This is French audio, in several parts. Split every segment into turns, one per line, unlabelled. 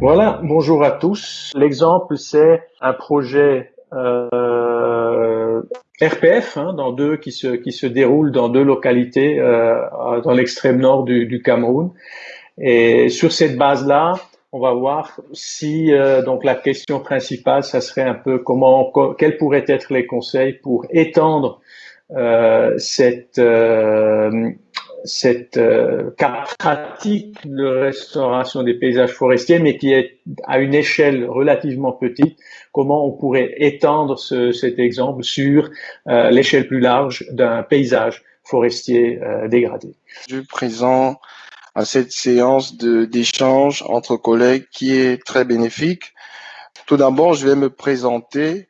Voilà, bonjour à tous. L'exemple, c'est un projet euh, RPF hein, dans deux qui se qui se déroule dans deux localités euh, dans l'extrême nord du, Cameroun. Et sur cette base-là, on va voir si euh, donc la question principale, ça serait un peu comment quels pourraient être les conseils pour étendre euh, cette euh, pratique de restauration des paysages forestiers, mais qui est à une échelle relativement petite, comment on pourrait étendre ce, cet exemple sur euh, l'échelle plus large d'un paysage forestier euh, dégradé.
Je présent à cette séance d'échange entre collègues qui est très bénéfique. Tout d'abord, je vais me présenter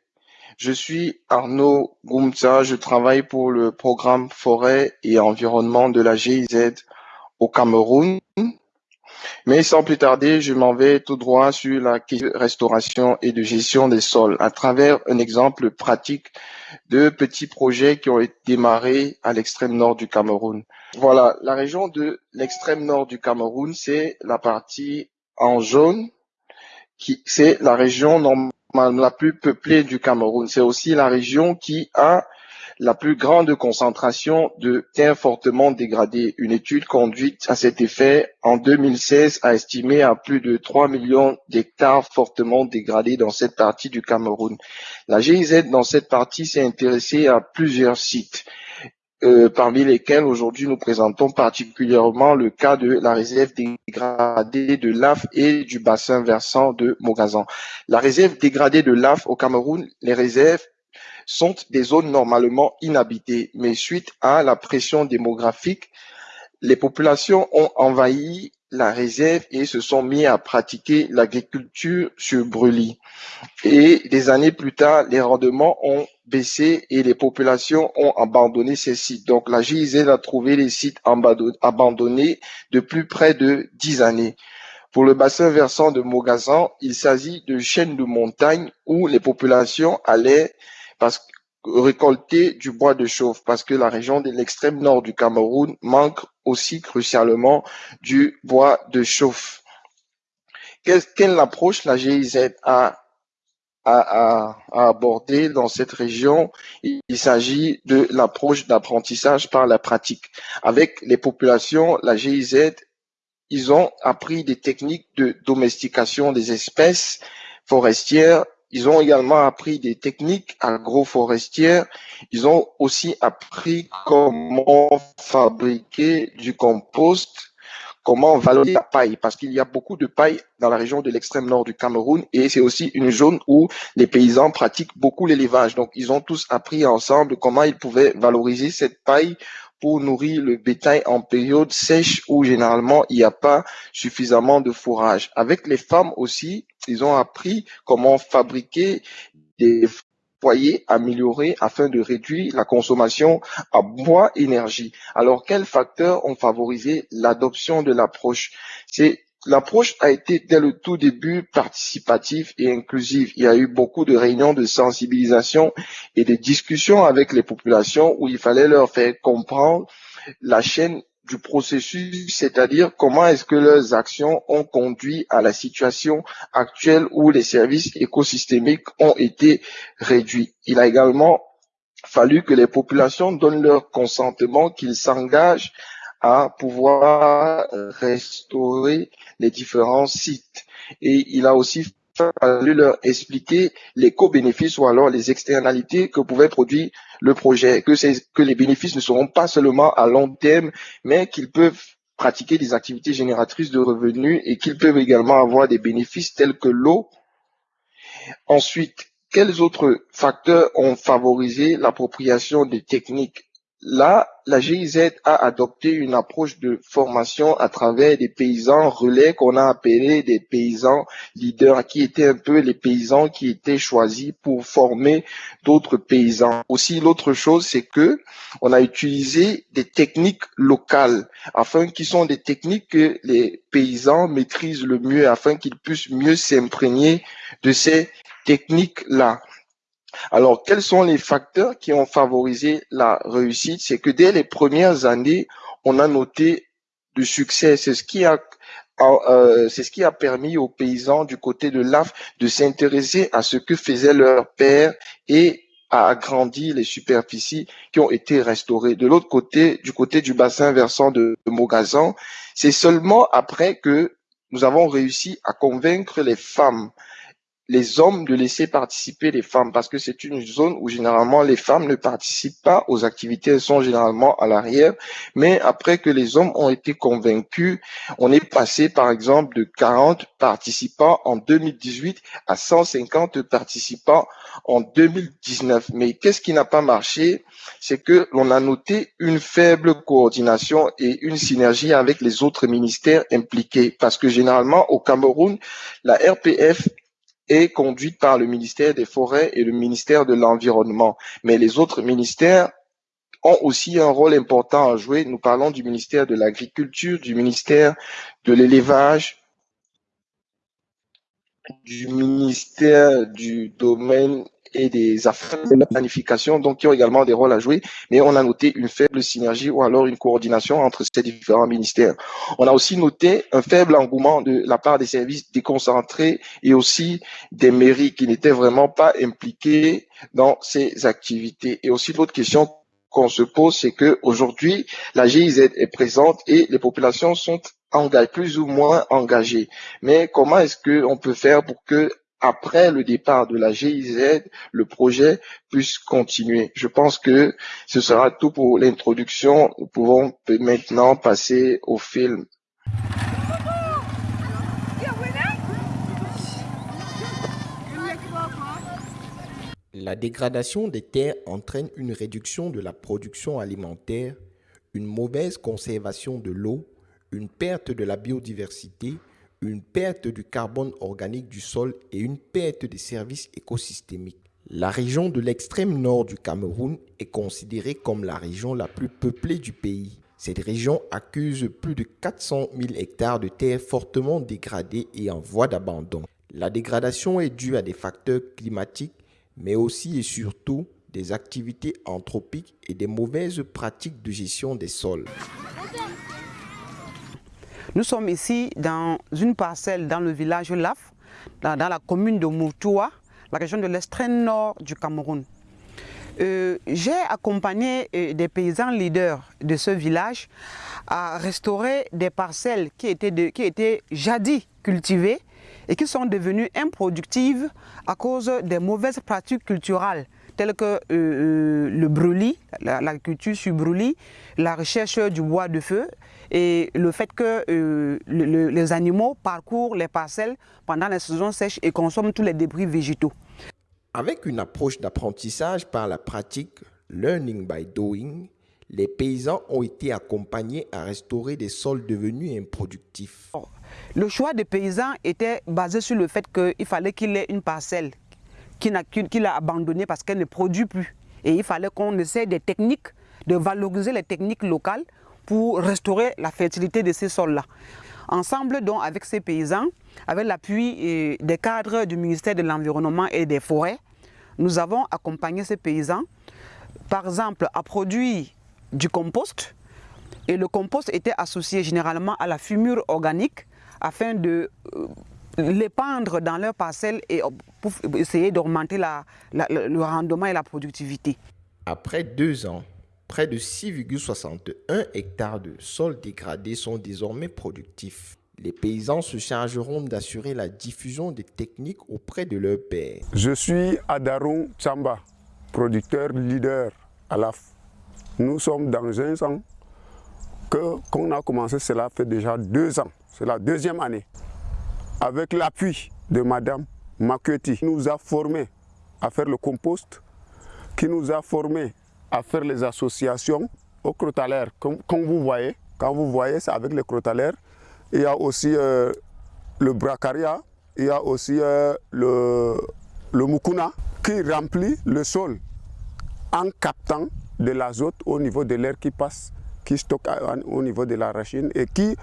je suis Arnaud Goumza, je travaille pour le programme Forêt et Environnement de la GIZ au Cameroun. Mais sans plus tarder, je m'en vais tout droit sur la restauration et de gestion des sols à travers un exemple pratique de petits projets qui ont été démarrés à l'extrême nord du Cameroun. Voilà, la région de l'extrême nord du Cameroun, c'est la partie en jaune, qui c'est la région normale la plus peuplée du Cameroun. C'est aussi la région qui a la plus grande concentration de terres fortement dégradées. Une étude conduite à cet effet en 2016 a estimé à plus de 3 millions d'hectares fortement dégradés dans cette partie du Cameroun. La GIZ dans cette partie s'est intéressée à plusieurs sites. Euh, parmi lesquels aujourd'hui nous présentons particulièrement le cas de la réserve dégradée de l'AF et du bassin versant de Mogazan. La réserve dégradée de l'AF au Cameroun, les réserves sont des zones normalement inhabitées, mais suite à la pression démographique, les populations ont envahi la réserve et se sont mis à pratiquer l'agriculture sur brûlis. Et des années plus tard, les rendements ont baissé et les populations ont abandonné ces sites. Donc la GIZ a trouvé les sites abandonnés depuis près de dix années. Pour le bassin versant de Mogazan, il s'agit de chaînes de montagnes où les populations allaient récolter du bois de chauffe parce que la région de l'extrême nord du Cameroun manque aussi crucialement du bois de chauffe. Quelle approche la GIZ a à, aborder dans cette région, il, s'agit de l'approche d'apprentissage par la pratique. Avec les populations, la GIZ, ils ont appris des techniques de domestication des espèces forestières. Ils ont également appris des techniques agroforestières. Ils ont aussi appris comment fabriquer du compost comment valoriser la paille, parce qu'il y a beaucoup de paille dans la région de l'extrême nord du Cameroun et c'est aussi une zone où les paysans pratiquent beaucoup l'élevage. Donc, ils ont tous appris ensemble comment ils pouvaient valoriser cette paille pour nourrir le bétail en période sèche où généralement il n'y a pas suffisamment de fourrage. Avec les femmes aussi, ils ont appris comment fabriquer des afin de réduire la consommation à bois énergie. Alors, quels facteurs ont favorisé l'adoption de l'approche? L'approche a été dès le tout début participative et inclusive. Il y a eu beaucoup de réunions de sensibilisation et de discussions avec les populations où il fallait leur faire comprendre la chaîne du processus, c'est-à-dire comment est-ce que leurs actions ont conduit à la situation actuelle où les services écosystémiques ont été réduits. Il a également fallu que les populations donnent leur consentement, qu'ils s'engagent à pouvoir restaurer les différents sites. Et il a aussi fallu leur expliquer les co-bénéfices ou alors les externalités que pouvait produire le projet, que, que les bénéfices ne seront pas seulement à long terme, mais qu'ils peuvent pratiquer des activités génératrices de revenus et qu'ils peuvent également avoir des bénéfices tels que l'eau. Ensuite, quels autres facteurs ont favorisé l'appropriation des techniques Là, la GIZ a adopté une approche de formation à travers des paysans relais qu'on a appelés des paysans leaders, qui étaient un peu les paysans qui étaient choisis pour former d'autres paysans. Aussi, l'autre chose, c'est que on a utilisé des techniques locales, afin qui sont des techniques que les paysans maîtrisent le mieux, afin qu'ils puissent mieux s'imprégner de ces techniques-là. Alors, quels sont les facteurs qui ont favorisé la réussite? C'est que dès les premières années, on a noté du succès. C'est ce qui a euh, c'est ce qui a permis aux paysans du côté de l'AF de s'intéresser à ce que faisait leur père et a agrandi les superficies qui ont été restaurées. De l'autre côté, du côté du bassin versant de Mogazan, c'est seulement après que nous avons réussi à convaincre les femmes les hommes de laisser participer les femmes parce que c'est une zone où généralement les femmes ne participent pas aux activités, elles sont généralement à l'arrière. Mais après que les hommes ont été convaincus, on est passé par exemple de 40 participants en 2018 à 150 participants en 2019. Mais qu'est-ce qui n'a pas marché? C'est que l'on a noté une faible coordination et une synergie avec les autres ministères impliqués parce que généralement au Cameroun, la RPF est conduite par le ministère des Forêts et le ministère de l'Environnement. Mais les autres ministères ont aussi un rôle important à jouer. Nous parlons du ministère de l'Agriculture, du ministère de l'Élevage, du ministère du Domaine et des affaires de la planification, donc qui ont également des rôles à jouer, mais on a noté une faible synergie ou alors une coordination entre ces différents ministères. On a aussi noté un faible engouement de la part des services déconcentrés et aussi des mairies qui n'étaient vraiment pas impliquées dans ces activités. Et aussi l'autre question qu'on se pose, c'est que aujourd'hui la GIZ est présente et les populations sont plus ou moins engagées. Mais comment est-ce qu'on peut faire pour que après le départ de la GIZ, le projet puisse continuer. Je pense que ce sera tout pour l'introduction. Nous pouvons maintenant passer au film.
La dégradation des terres entraîne une réduction de la production alimentaire, une mauvaise conservation de l'eau, une perte de la biodiversité, une perte du carbone organique du sol et une perte des services écosystémiques. La région de l'extrême nord du Cameroun est considérée comme la région la plus peuplée du pays. Cette région accuse plus de 400 000 hectares de terres fortement dégradées et en voie d'abandon. La dégradation est due à des facteurs climatiques, mais aussi et surtout des activités anthropiques et des mauvaises pratiques de gestion des sols.
Nous sommes ici dans une parcelle dans le village Laf, dans, la commune de Moutoua, la région de l'extrême nord du Cameroun. Euh, j'ai accompagné euh, des paysans leaders de ce village à restaurer des parcelles qui étaient, qui étaient jadis cultivées et qui sont devenues improductives à cause des mauvaises pratiques culturelles telles que euh, le brûlis, l'agriculture sur brûlis, la recherche du bois de feu et le fait que euh, les animaux parcourent les parcelles pendant la saison sèche et consomment tous les débris végétaux.
Avec une approche d'apprentissage par la pratique, learning by doing, les paysans ont été accompagnés à restaurer des sols devenus improductifs.
Le choix des paysans était basé sur le fait qu'il fallait qu'il ait une parcelle qu'il a abandonnée parce qu'elle ne produit plus. Et il fallait qu'on essaie des techniques, de valoriser les techniques locales pour restaurer la fertilité de ces sols-là. Ensemble, donc, avec ces paysans, avec l'appui euh, des cadres du ministère de l'Environnement et des Forêts, nous avons accompagné ces paysans, par exemple, à produire du compost. Et le compost était associé généralement à la fumure organique afin de euh, l'épandre dans leurs parcelles et pour essayer d'augmenter le rendement et la productivité.
Après deux ans, près de 6,61 hectares de sols dégradés sont désormais productifs. Les paysans se chargeront d'assurer la diffusion des techniques auprès de leurs pairs.
Je suis Adarou Chamba, producteur leader à l'AF. Nous sommes dans un an que qu'on a commencé, cela fait déjà deux ans. C'est la deuxième année. Avec l'appui de Madame Makueti, qui nous a formés à faire le compost, qui nous a formés à faire les associations aux crotalaires. Comme, vous voyez, quand vous voyez, c'est avec les crotalaires. Il y a aussi euh, le bracaria, il y a aussi euh, le, le mukuna qui remplit le sol en captant de l'azote au niveau de l'air qui passe, qui stocke au niveau de la racine et qui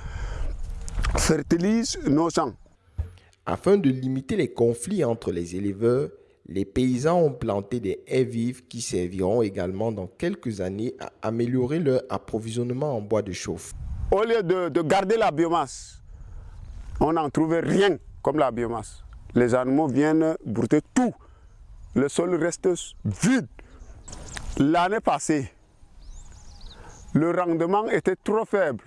fertilise nos champs.
Afin de limiter les conflits entre les éleveurs, les paysans ont planté des haies vives qui serviront également dans quelques années à améliorer leur approvisionnement en bois de chauffe.
Au lieu de, garder la biomasse on n'en trouvait rien comme la biomasse. Les animaux viennent brouter tout. Le sol reste vide. L'année passée, le rendement était trop faible.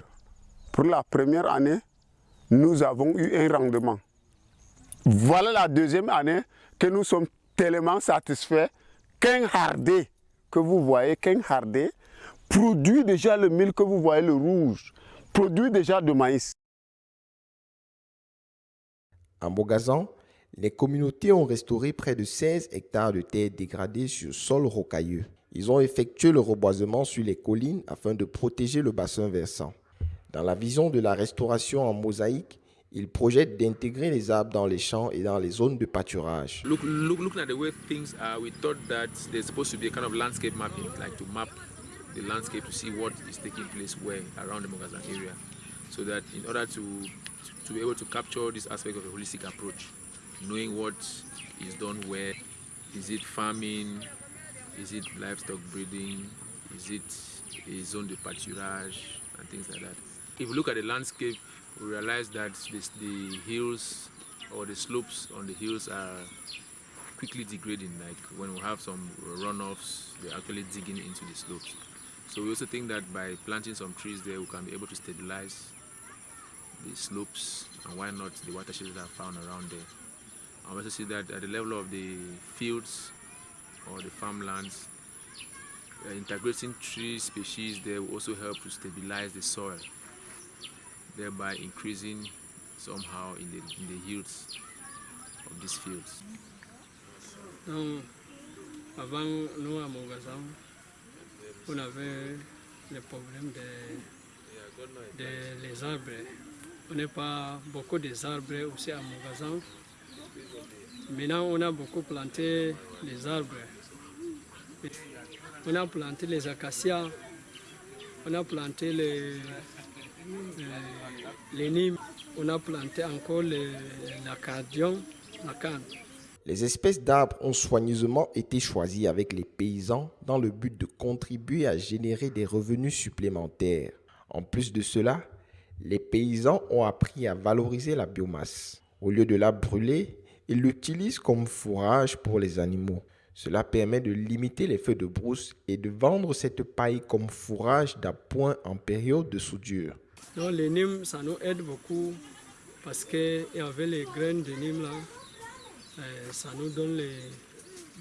Pour la première année, nous avons eu un rendement. Voilà la deuxième année que nous sommes tellement satisfaits qu'un hardé que vous voyez, qu'un hardé produit déjà le mil que vous voyez, le rouge, produit déjà de maïs.
En Bogazan, les communautés ont restauré près de 16 hectares de terres dégradées sur sol rocailleux. Ils ont effectué le reboisement sur les collines afin de protéger le bassin versant. Dans la vision de la restauration en mosaïque, ils projettent d'intégrer les arbres dans les champs et dans les zones de pâturage.
Look, look, looking at the way things are, we thought that there's supposed to be a kind of landscape mapping, like to map the landscape to see what is taking place where around the Mogazan area, so that in order to to be able to capture this aspect of a holistic approach, knowing what is done where, is it farming, is it livestock breeding, is it a zone de pâturage, and things like that. If you look at the landscape, we realize that this, the hills or the slopes on the hills are quickly degrading. Like when we have some runoffs, they're actually digging into the slopes. So we also think that by planting some trees there, we can be able to stabilize the slopes and why not the watersheds that are found around there. I also see that at the level of the fields or the farmlands, uh, integrating tree species there will also help to stabilize the soil, thereby increasing somehow in the, yields of these fields.
Donc, avant, nous à Mogazam, on avait le problème des de arbres. On n'a pas beaucoup des arbres aussi à Mogazam. Maintenant, on a beaucoup planté les arbres. On a planté les acacias, on a planté les, les, les on a planté encore la canne.
Les espèces d'arbres ont soigneusement été choisies avec les paysans dans le but de contribuer à générer des revenus supplémentaires. En plus de cela, les paysans ont appris à valoriser la biomasse. Au lieu de la brûler, ils l'utilisent comme fourrage pour les animaux. Cela permet de limiter les feux de brousse et de vendre cette paille comme fourrage d'appoint en période de soudure.
Donc les nimes, ça nous aide beaucoup parce qu'il y avait les graines de nimes là, euh, ça nous donne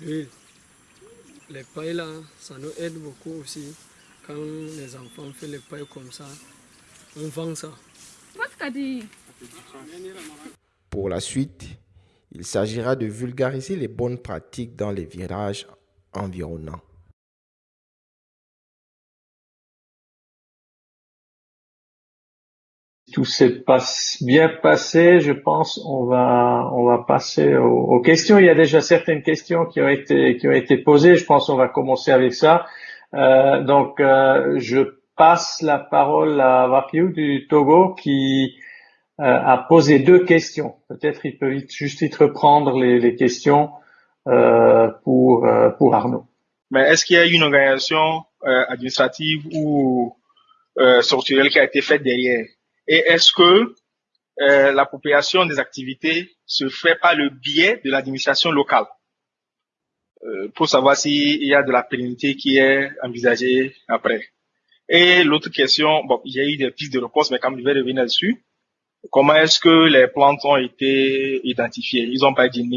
l'huile. Les pailles là, ça nous aide beaucoup aussi. Quand les enfants font les pailles comme ça, on vend ça.
Pour la suite, il s'agira de vulgariser les bonnes pratiques dans les virages environnants.
Tout s'est bien passé, je pense. On va on va passer aux, questions. Il y a déjà certaines questions qui ont été qui ont été posées. Je pense qu'on va commencer avec ça. Euh, donc euh, je passe la parole à Wapiou du Togo qui euh, a posé deux questions. Peut-être il peut juste vite reprendre les, les questions pour pour Arnaud.
Mais est-ce qu'il y a une organisation administrative ou structurelle qui a été faite derrière? Et est-ce que euh, l'appropriation des activités se fait par le biais de l'administration locale? Pour savoir s'il y a de la pérennité qui est envisagée après. Et l'autre question, bon, il y a eu des pistes de réponse, mais quand je vais revenir dessus, comment est-ce que les plantes ont été identifiées? Ils ont pas dit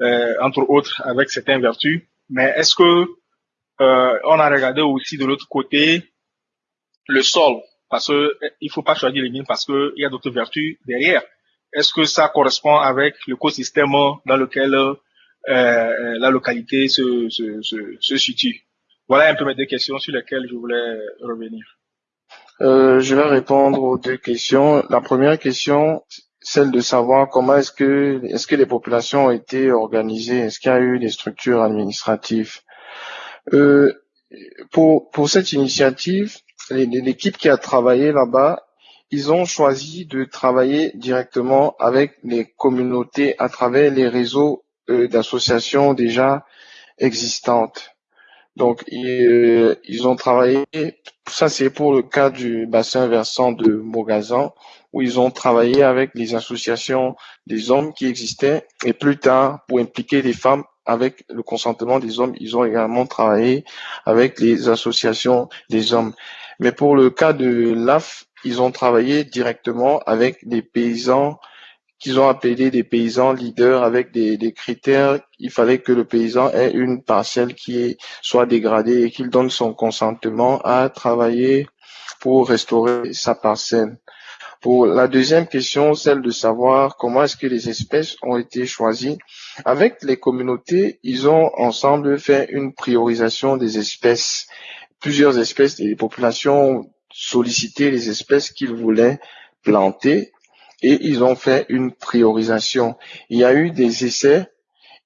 euh, entre autres, avec certaines vertus, mais est-ce que euh, on a regardé aussi de l'autre côté le sol? Parce que il faut pas choisir les mines parce que il y a d'autres vertus derrière. Est-ce que ça correspond avec l'écosystème dans lequel euh, la localité se, situe? Voilà un peu mes deux questions sur lesquelles je voulais revenir.
Euh, je vais répondre aux deux questions. La première question, celle de savoir comment est-ce que est-ce que les populations ont été organisées, est-ce qu'il y a eu des structures administratives? Euh, pour pour cette initiative, l'équipe qui a travaillé là-bas, ils ont choisi de travailler directement avec les communautés à travers les réseaux euh, d'associations déjà existantes. Donc, ils, ils ont travaillé, ça c'est pour le cas du bassin versant de Mogazan, où ils ont travaillé avec les associations des hommes qui existaient, et plus tard, pour impliquer les femmes avec le consentement des hommes, ils ont également travaillé avec les associations des hommes. Mais pour le cas de l'AF, ils ont travaillé directement avec des paysans qu'ils ont appelés des paysans leaders avec des, des, critères. Il fallait que le paysan ait une parcelle qui soit dégradée et qu'il donne son consentement à travailler pour restaurer sa parcelle. Pour la deuxième question, celle de savoir comment est-ce que les espèces ont été choisies. Avec les communautés, ils ont ensemble fait une priorisation des espèces. Plusieurs espèces et les populations ont sollicité les espèces qu'ils voulaient planter et ils ont fait une priorisation. Il y a eu des essais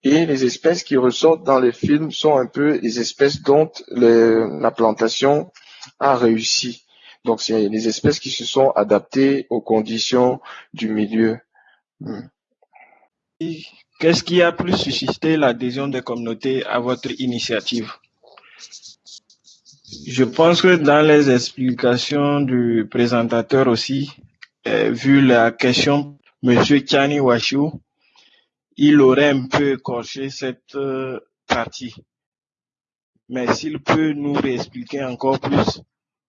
et les espèces qui ressortent dans les films sont un peu les espèces dont la plantation a réussi. Donc, c'est les espèces qui se sont adaptées aux conditions du milieu. Hmm.
Qu'est-ce qui a plus suscité l'adhésion des communautés à votre initiative? Je pense que dans les explications du présentateur aussi, euh, vu la question, Monsieur Chani Washu, il aurait un peu écorché cette euh, partie. Mais s'il peut nous réexpliquer encore plus,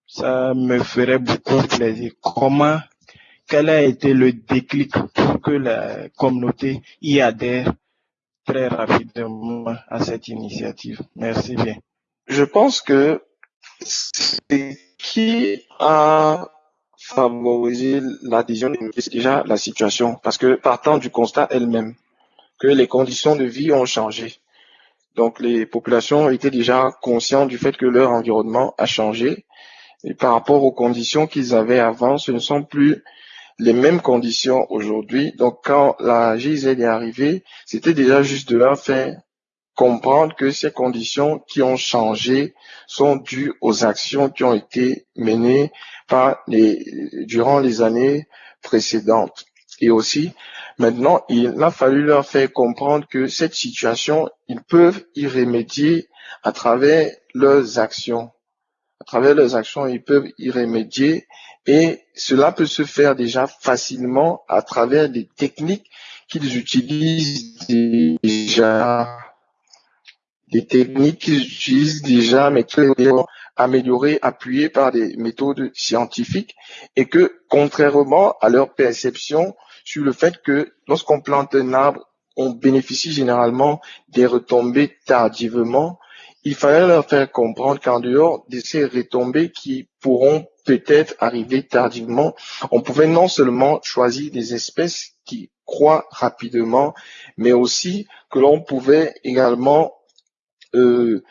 ça me ferait beaucoup plaisir. Comment, quel a été le déclic pour que la communauté y adhère très rapidement à cette initiative? Merci bien.
Je pense que c'est qui a favorisé l'adhésion c'est déjà la situation, parce que partant du constat elle-même que les conditions de vie ont changé. Donc les populations étaient déjà conscientes du fait que leur environnement a changé et par rapport aux conditions qu'ils avaient avant, ce ne sont plus les mêmes conditions aujourd'hui. Donc quand la GIZ est arrivée, c'était déjà juste de leur faire comprendre que ces conditions qui ont changé sont dues aux actions qui ont été menées durant les années précédentes. Et aussi, maintenant, il a fallu leur faire comprendre que cette situation, ils peuvent y remédier à travers leurs actions à travers leurs actions, ils peuvent y remédier et cela peut se faire déjà facilement à travers des techniques qu'ils utilisent déjà, des techniques qu'ils utilisent déjà, mais qui sont améliorées, appuyées par des méthodes scientifiques et que, contrairement à leur perception sur le fait que lorsqu'on plante un arbre, on bénéficie généralement des retombées tardivement, il fallait leur faire comprendre qu'en dehors de ces retombées qui pourront peut-être arriver tardivement, on pouvait non seulement choisir des espèces qui croient rapidement, mais aussi que l'on pouvait également euh,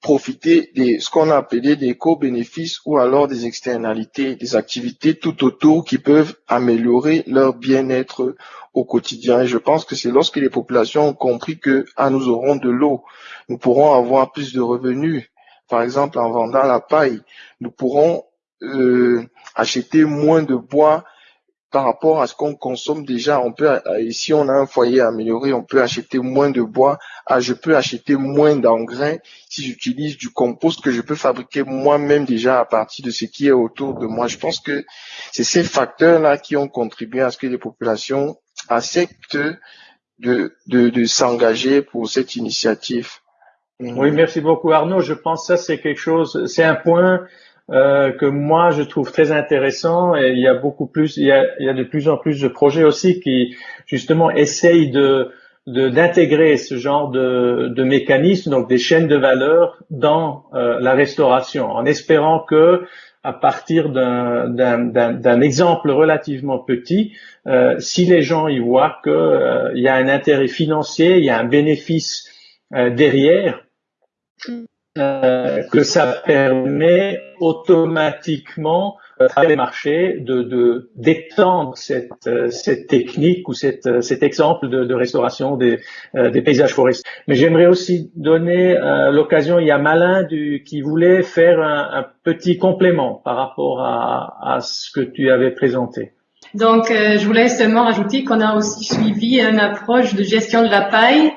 profiter de ce qu'on a appelé des co-bénéfices ou alors des externalités, des activités tout autour qui peuvent améliorer leur bien-être au quotidien. Et je pense que c'est lorsque les populations ont compris que ah, nous aurons de l'eau, nous pourrons avoir plus de revenus. Par exemple, en vendant la paille, nous pourrons euh, acheter moins de bois par rapport à ce qu'on consomme déjà, on peut, si on a un foyer amélioré, on peut acheter moins de bois. Ah, je peux acheter moins d'engrais si j'utilise du compost que je peux fabriquer moi-même déjà à partir de ce qui est autour de moi. Je pense que c'est ces facteurs-là qui ont contribué à ce que les populations acceptent de, de, de s'engager pour cette initiative.
Oui, merci beaucoup Arnaud. Je pense que ça c'est quelque chose, c'est un point euh, que moi je trouve très intéressant et il y a beaucoup plus, il y a, il y a de plus en plus de projets aussi qui justement essayent de d'intégrer ce genre de, de mécanisme, donc des chaînes de valeur dans euh, la restauration, en espérant que à partir d'un exemple relativement petit, euh, si les gens y voient qu'il euh, y a un intérêt financier, il y a un bénéfice derrière, euh, que ça permet automatiquement à travers les marchés de d'étendre cette euh, technique ou euh, cet exemple de, restauration des paysages forestiers. Mais j'aimerais aussi donner l'occasion. Il y a Malin qui voulait faire un, petit complément par rapport à, à ce que tu avais présenté.
Donc, je voulais seulement rajouter qu'on a aussi suivi une approche de gestion de la paille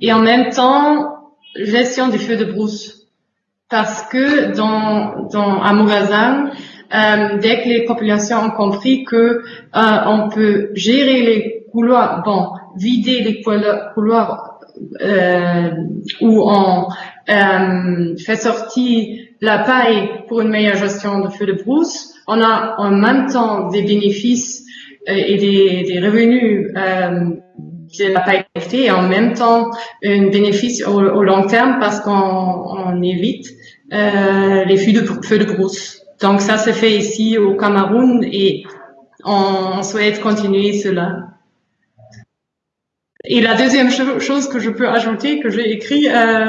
et en même temps gestion du feu de brousse. Parce que dans, dans à Morazan, euh, dès que les populations ont compris que euh, on peut gérer les couloirs, bon, vider les couloirs euh, où on euh, fait sortir la paille pour une meilleure gestion de feu de brousse, on a en même temps des bénéfices euh, et des, des revenus de la paille et en même temps un bénéfice au, au long terme parce qu'on on évite les feux de, feux de brousse. Donc ça se fait ici au Cameroun et on souhaite continuer cela. Et la deuxième chose que je peux ajouter, que j'ai écrit, euh,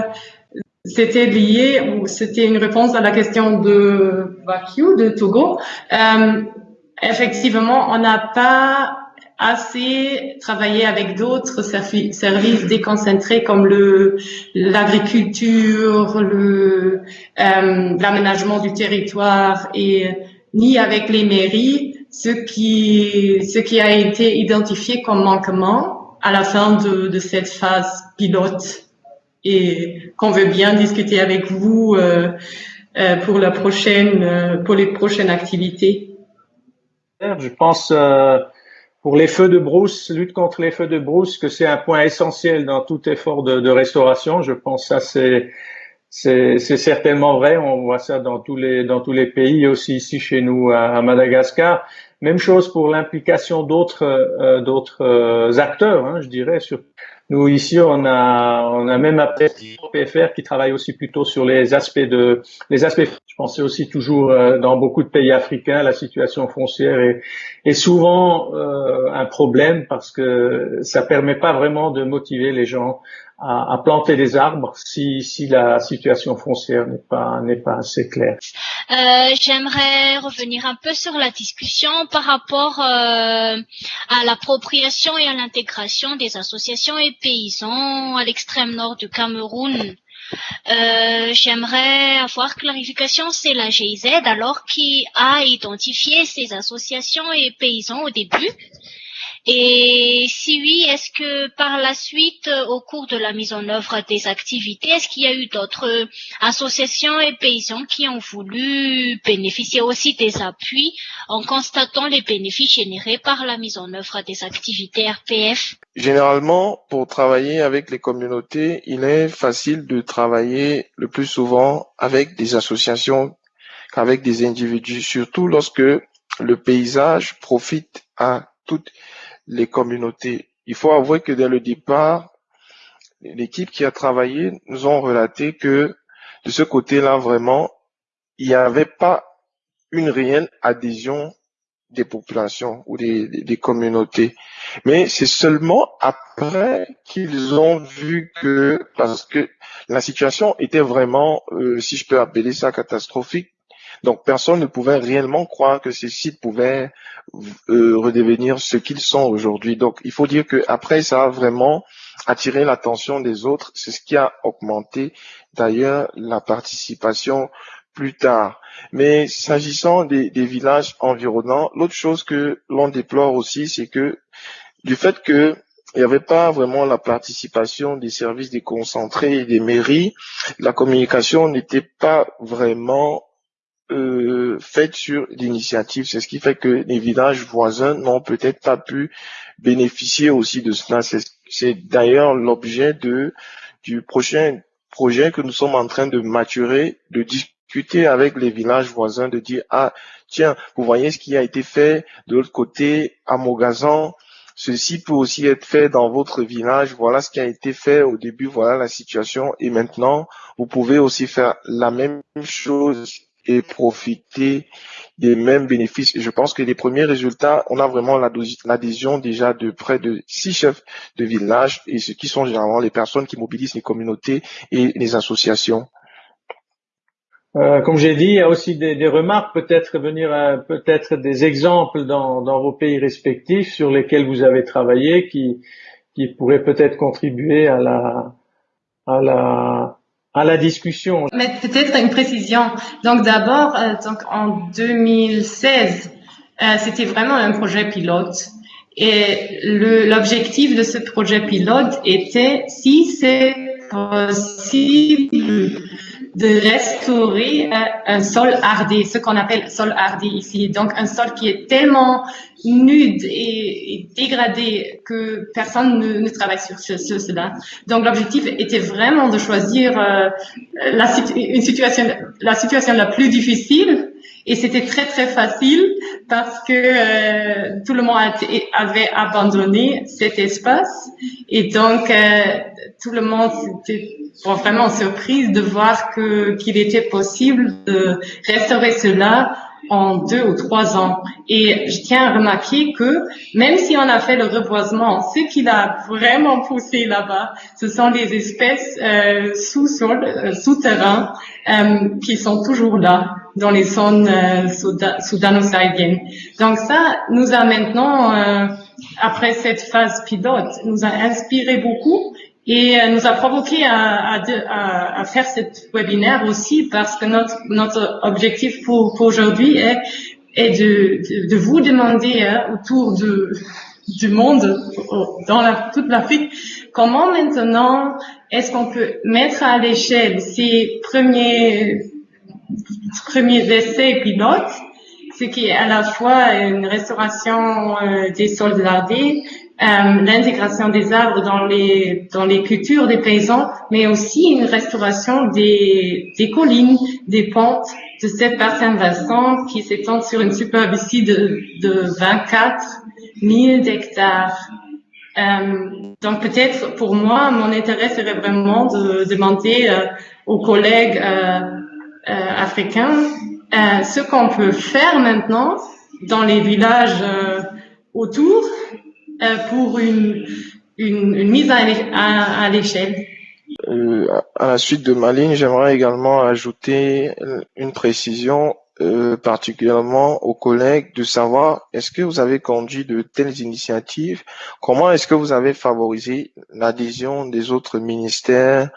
c'était lié, ou c'était une réponse à la question de Bakiou, de Togo. Euh, effectivement, on n'a pas assez travaillé avec d'autres services déconcentrés comme le l'agriculture, le euh, l'aménagement du territoire et ni avec les mairies, ce qui ce qui a été identifié comme manquement à la fin de, de cette phase pilote et qu'on veut bien discuter avec vous euh, euh, pour la prochaine euh, pour les prochaines activités.
Je pense euh, pour les feux de brousse, lutte contre les feux de brousse, que c'est un point essentiel dans tout effort de, de restauration. Je pense que ça c'est c'est certainement vrai. On voit ça dans tous les dans tous les pays, aussi ici chez nous à, Madagascar. Même chose pour l'implication d'autres euh, d'autres euh, acteurs, hein, je dirais. Nous ici, on a on a même appelé PFR qui travaille aussi plutôt sur les aspects de les aspects. Je pensais aussi toujours euh, dans beaucoup de pays africains, la situation foncière est, est souvent euh, un problème parce que ça permet pas vraiment de motiver les gens à, à, planter des arbres si, si la situation foncière n'est pas n'est pas assez claire.
Euh, J'aimerais revenir un peu sur la discussion par rapport euh, à l'appropriation et à l'intégration des associations et paysans à l'extrême nord du Cameroun. Euh, J'aimerais avoir clarification, c'est la GIZ alors qui a identifié ces associations et paysans au début? Et si oui, est-ce que par la suite, euh, au cours de la mise en œuvre des activités, est-ce qu'il y a eu d'autres associations et paysans qui ont voulu bénéficier aussi des appuis en constatant les bénéfices générés par la mise en œuvre des activités RPF
Généralement, pour travailler avec les communautés, il est facile de travailler le plus souvent avec des associations qu'avec des individus, surtout lorsque le paysage profite à toutes les communautés. Il faut avouer que dès le départ, l'équipe qui a travaillé nous ont relaté que de ce côté-là, vraiment, il n'y avait pas une réelle adhésion des populations ou des, communautés. Mais c'est seulement après qu'ils ont vu que, parce que la situation était vraiment, euh, si je peux appeler ça catastrophique, donc personne ne pouvait réellement croire que ces sites pouvaient euh, redevenir ce qu'ils sont aujourd'hui. Donc il faut dire que après ça a vraiment attiré l'attention des autres. C'est ce qui a augmenté d'ailleurs la participation plus tard. Mais s'agissant des, des, villages environnants, l'autre chose que l'on déplore aussi, c'est que du fait que il n'y avait pas vraiment la participation des services déconcentrés et des mairies, la communication n'était pas vraiment euh, faites sur l'initiative. C'est ce qui fait que les villages voisins n'ont peut-être pas pu bénéficier aussi de cela. C'est d'ailleurs l'objet de du prochain projet que nous sommes en train de maturer, de discuter avec les villages voisins, de dire ah tiens, vous voyez ce qui a été fait de l'autre côté à Mogazan. Ceci peut aussi être fait dans votre village. Voilà ce qui a été fait au début. Voilà la situation. Et maintenant, vous pouvez aussi faire la même chose et profiter des mêmes bénéfices. je pense que les premiers résultats, on a vraiment l'adhésion déjà de près de six chefs de village et ce qui sont généralement les personnes qui mobilisent les communautés et les associations.
Euh, comme j'ai dit, il y a aussi des, remarques, peut-être venir peut-être des exemples dans, dans, vos pays respectifs sur lesquels vous avez travaillé, qui, qui pourraient peut-être contribuer à la, à la à la discussion.
Peut-être une précision. Donc d'abord, euh, donc en 2016, euh, c'était vraiment un projet pilote. Et l'objectif de ce projet pilote était, si c'est possible, de restaurer euh, un sol ardé, ce qu'on appelle sol ardé ici. Donc un sol qui est tellement nude et, dégradé que personne ne, travaille sur ce, cela. Donc l'objectif était vraiment de choisir euh, la, une situation, la situation la plus difficile et c'était très très facile parce que euh, tout le monde avait abandonné cet espace et donc tout le monde était vraiment surprise de voir que qu'il était possible de restaurer cela en deux ou trois ans. Et je tiens à remarquer que même si on a fait le reboisement, ce qu'il a vraiment poussé là-bas, ce sont des espèces euh, sous-sol, euh, souterrains, euh, qui sont toujours là dans les zones euh, soudano-sahéliennes. Donc ça nous a maintenant, euh, après cette phase pilote, nous a inspiré beaucoup et euh, nous a provoqué à, à, à, faire cette webinaire aussi parce que notre, notre objectif pour, pour aujourd'hui est, est de, de, vous demander hein, autour de, du monde, dans la, toute l'Afrique, comment maintenant est-ce qu'on peut mettre à l'échelle ces premiers, premiers essais pilotes, ce qui est à la fois une restauration euh, des euh, l'intégration des arbres dans les dans les cultures des paysans, mais aussi une restauration des, des collines, des pentes de cette bassin versant qui s'étend sur une superficie de, de 24 000 hectares. Euh, donc peut-être pour moi, mon intérêt serait vraiment de demander euh, aux collègues euh, euh africains euh, ce qu'on peut faire maintenant dans les villages autour euh, pour une, mise à, à, l'échelle.
Euh, à la suite de ma ligne, j'aimerais également ajouter une précision euh, particulièrement aux collègues de savoir est-ce que vous avez conduit de telles initiatives? Comment est-ce que vous avez favorisé l'adhésion des autres ministères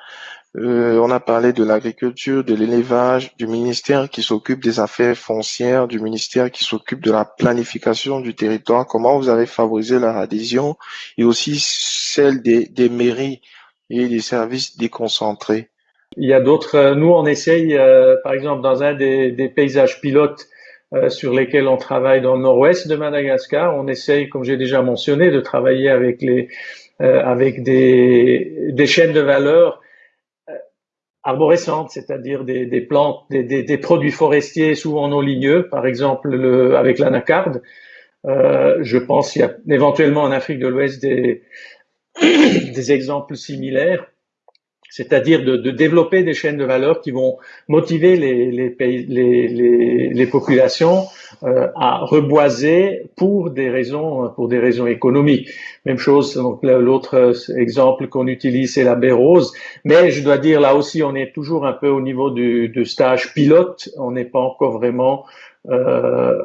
euh, on a parlé de l'agriculture, de l'élevage, du ministère qui s'occupe des affaires foncières, du ministère qui s'occupe de la planification du territoire. Comment vous avez favorisé leur adhésion et aussi celle des, mairies et des services déconcentrés.
Il y a d'autres. Euh, nous, on essaye, euh, par exemple, dans un des, paysages pilotes sur lesquels on travaille dans le nord-ouest de Madagascar, on essaye, comme j'ai déjà mentionné, de travailler avec les avec des, des chaînes de valeur arborescentes, c'est-à-dire des, des plantes, des, des, des, produits forestiers souvent non ligneux, par exemple le, avec l'anacarde. Euh, je pense qu'il y a éventuellement en Afrique de l'Ouest des, des exemples similaires c'est-à-dire de, de, développer des chaînes de valeur qui vont motiver les, les, pays, les, les, les populations euh, à reboiser pour des raisons pour des raisons économiques. Même chose. Donc l'autre exemple qu'on utilise c'est la baie rose, mais je dois dire là aussi on est toujours un peu au niveau du, du stage pilote. On n'est pas encore vraiment euh,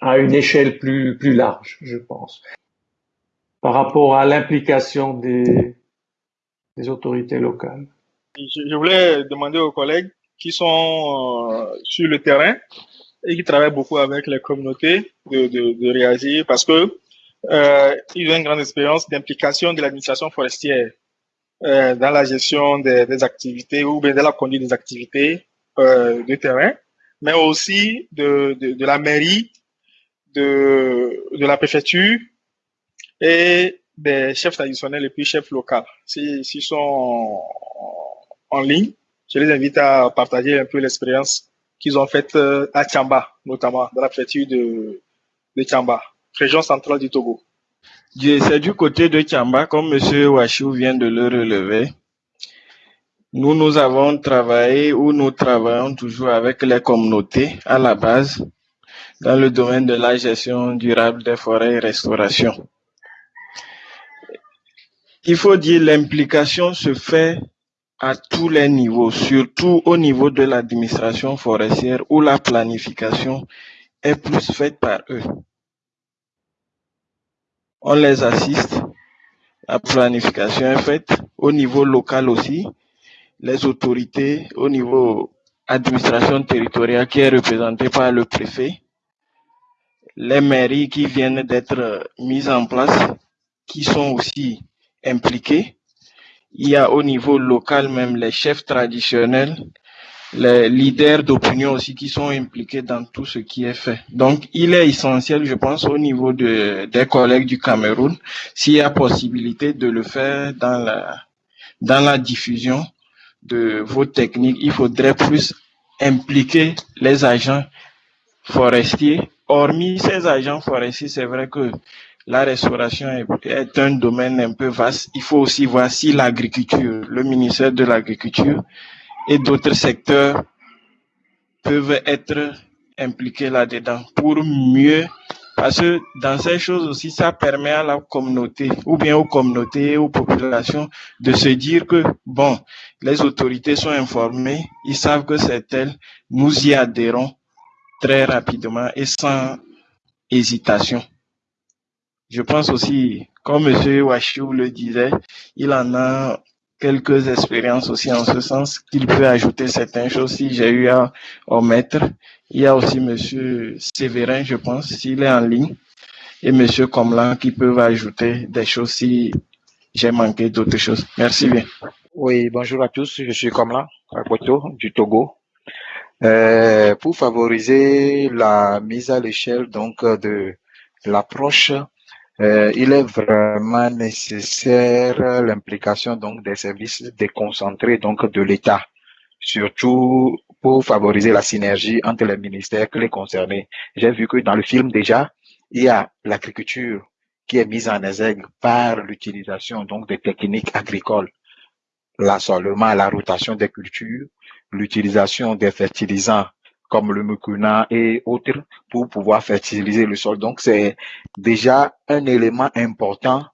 à une échelle plus plus large, je pense. Par rapport à l'implication des des autorités locales.
Je, voulais demander aux collègues qui sont euh, sur le terrain et qui travaillent beaucoup avec les communautés de, de, de réagir parce que euh, ils ont une grande expérience d'implication de l'administration forestière euh, dans la gestion des, activités ou bien dans la conduite des activités de terrain, mais aussi de, de, de la mairie, de, de la préfecture et des chefs traditionnels et puis chefs locaux. S'ils sont en, ligne, je les invite à partager un peu l'expérience qu'ils ont faite euh, à Tchamba, notamment dans la préfecture de, de région centrale du Togo.
C'est du côté de Tchamba, comme M. Wachou vient de le relever. Nous, nous avons travaillé ou nous travaillons toujours avec les communautés à la base dans le domaine de la gestion durable des forêts et restauration il faut dire l'implication se fait à tous les niveaux, surtout au niveau de l'administration forestière où la planification est plus faite par eux. On les assiste, la planification est faite au niveau local aussi, les autorités au niveau administration territoriale qui est représentée par le préfet, les mairies qui viennent d'être mises en place, qui sont aussi impliqués. Il y a au niveau local même les chefs traditionnels, les leaders d'opinion aussi qui sont impliqués dans tout ce qui est fait. Donc, il est essentiel, je pense, au niveau de, des collègues du Cameroun, s'il y a possibilité de le faire dans la, dans la diffusion de vos techniques, il faudrait plus impliquer les agents forestiers. Hormis ces agents forestiers, c'est vrai que la restauration est, un domaine un peu vaste. Il faut aussi voir si l'agriculture, le ministère de l'Agriculture et d'autres secteurs peuvent être impliqués là-dedans pour mieux parce que dans ces choses aussi, ça permet à la communauté, ou bien aux communautés, aux populations, de se dire que, bon, les autorités sont informées, ils savent que c'est elles, nous y adhérons très rapidement et sans hésitation. Je pense aussi, comme M. Wachou le disait, il en a quelques expériences aussi en ce sens qu'il peut ajouter certaines choses si j'ai eu à omettre. Il y a aussi Monsieur Séverin, je pense, s'il est en ligne, et Monsieur Comlan qui peuvent ajouter des choses si j'ai manqué d'autres choses. Merci bien.
Oui, bonjour à tous. Je suis Comlan, à du Togo. Euh, pour favoriser la mise à l'échelle donc de l'approche euh, il est vraiment nécessaire l'implication donc des services déconcentrés donc de l'État, surtout pour favoriser la synergie entre les ministères que les concernés. J'ai vu que dans le film déjà, il y a l'agriculture qui est mise en exergue par l'utilisation donc des techniques agricoles, l'assolement, la rotation des cultures, l'utilisation des fertilisants comme le mucuna et autres pour pouvoir fertiliser le sol. Donc, c'est déjà un élément important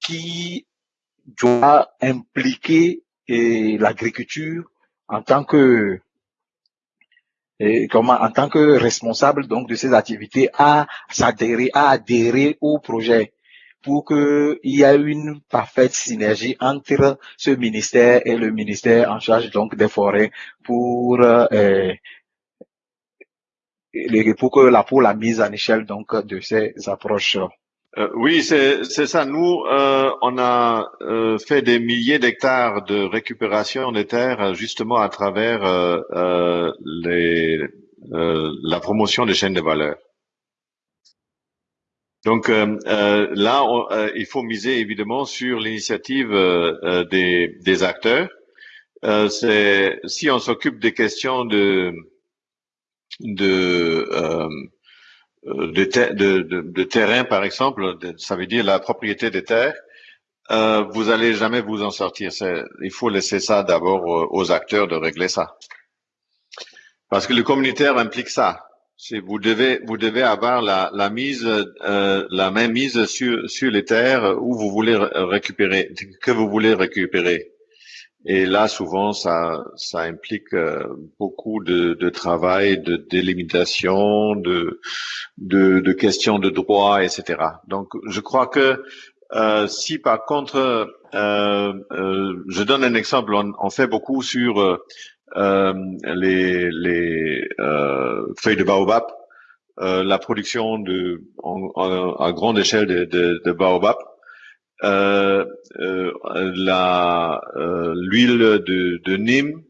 qui doit impliquer l'agriculture en tant que et comment en tant que responsable donc de ces activités à s'adhérer à adhérer au projet pour qu'il y ait une parfaite synergie entre ce ministère et le ministère en charge donc des forêts pour euh, pour que la pour la mise en échelle donc de ces approches.
Euh, oui, c'est ça. Nous, euh, on a euh, fait des milliers d'hectares de récupération des terres justement à travers euh, les, la promotion des chaînes de valeur. Donc là, il faut miser évidemment sur l'initiative des, des acteurs. si on s'occupe des questions de de, euh, de, de, de, terrain, par exemple, ça veut dire la propriété des terres, euh, vous allez jamais vous en sortir. Il faut laisser ça d'abord aux acteurs de régler ça. Parce que le communautaire implique ça. Vous devez, vous devez avoir la, la mise, euh, la même mise sur, sur les terres où vous voulez récupérer, que vous voulez récupérer. Et là, souvent, ça, ça implique euh, beaucoup de, de, travail, de délimitation, de, de, de, questions de droit, etc. Donc, je crois que euh, si par contre, euh, euh, je donne un exemple, on, on fait beaucoup sur euh, les, les feuilles de baobab, la production de, à grande échelle de, de, de baobab. Euh, euh, la euh, l'huile de, de Nîmes,